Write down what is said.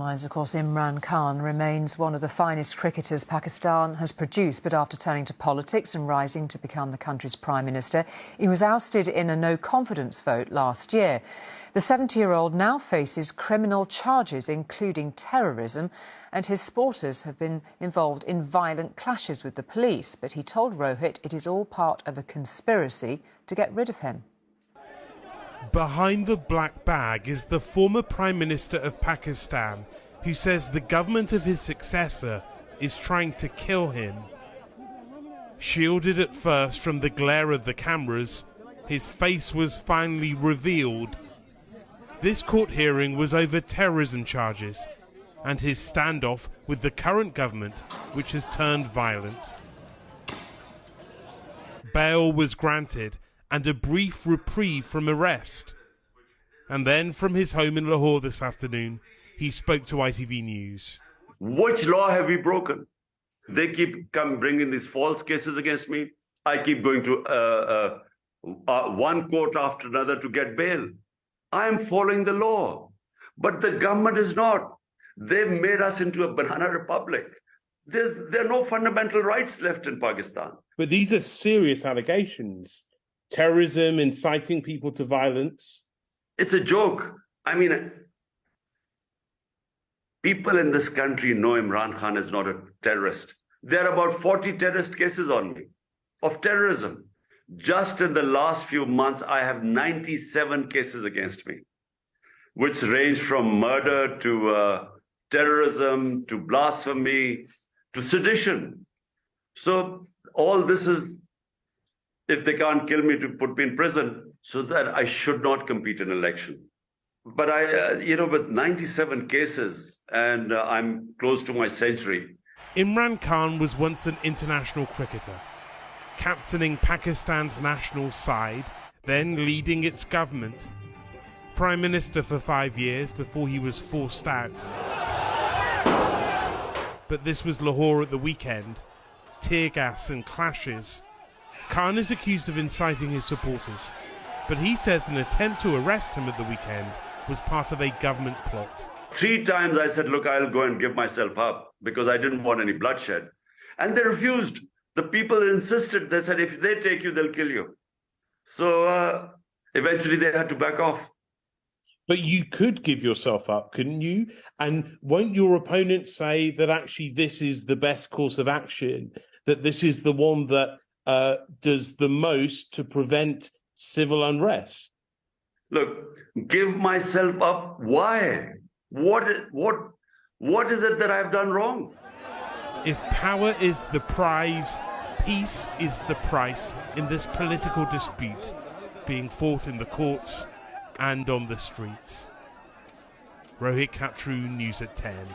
of course, Imran Khan remains one of the finest cricketers Pakistan has produced. But after turning to politics and rising to become the country's prime minister, he was ousted in a no confidence vote last year. The 70 year old now faces criminal charges, including terrorism, and his supporters have been involved in violent clashes with the police. But he told Rohit it is all part of a conspiracy to get rid of him. Behind the black bag is the former Prime Minister of Pakistan, who says the government of his successor is trying to kill him. Shielded at first from the glare of the cameras, his face was finally revealed. This court hearing was over terrorism charges and his standoff with the current government, which has turned violent. Bail was granted and a brief reprieve from arrest. And then from his home in Lahore this afternoon, he spoke to ITV News. Which law have we broken? They keep come bringing these false cases against me. I keep going to uh, uh, uh, one court after another to get bail. I am following the law, but the government is not. They've made us into a banana republic. There's, there are no fundamental rights left in Pakistan. But these are serious allegations terrorism, inciting people to violence. It's a joke. I mean, people in this country know Imran Khan is not a terrorist. There are about 40 terrorist cases on me of terrorism. Just in the last few months, I have 97 cases against me, which range from murder to uh, terrorism to blasphemy to sedition. So all this is if they can't kill me to put me in prison so that I should not compete in election. But I, uh, you know, with 97 cases and uh, I'm close to my century. Imran Khan was once an international cricketer, captaining Pakistan's national side, then leading its government. Prime Minister for five years before he was forced out. But this was Lahore at the weekend. Tear gas and clashes Khan is accused of inciting his supporters, but he says an attempt to arrest him at the weekend was part of a government plot. Three times I said, Look, I'll go and give myself up because I didn't want any bloodshed. And they refused. The people insisted. They said, If they take you, they'll kill you. So uh, eventually they had to back off. But you could give yourself up, couldn't you? And won't your opponents say that actually this is the best course of action, that this is the one that uh, does the most to prevent civil unrest? Look, give myself up. Why? What? What? What is it that I've done wrong? If power is the prize, peace is the price in this political dispute being fought in the courts and on the streets. Rohit Kachroo, News at 10.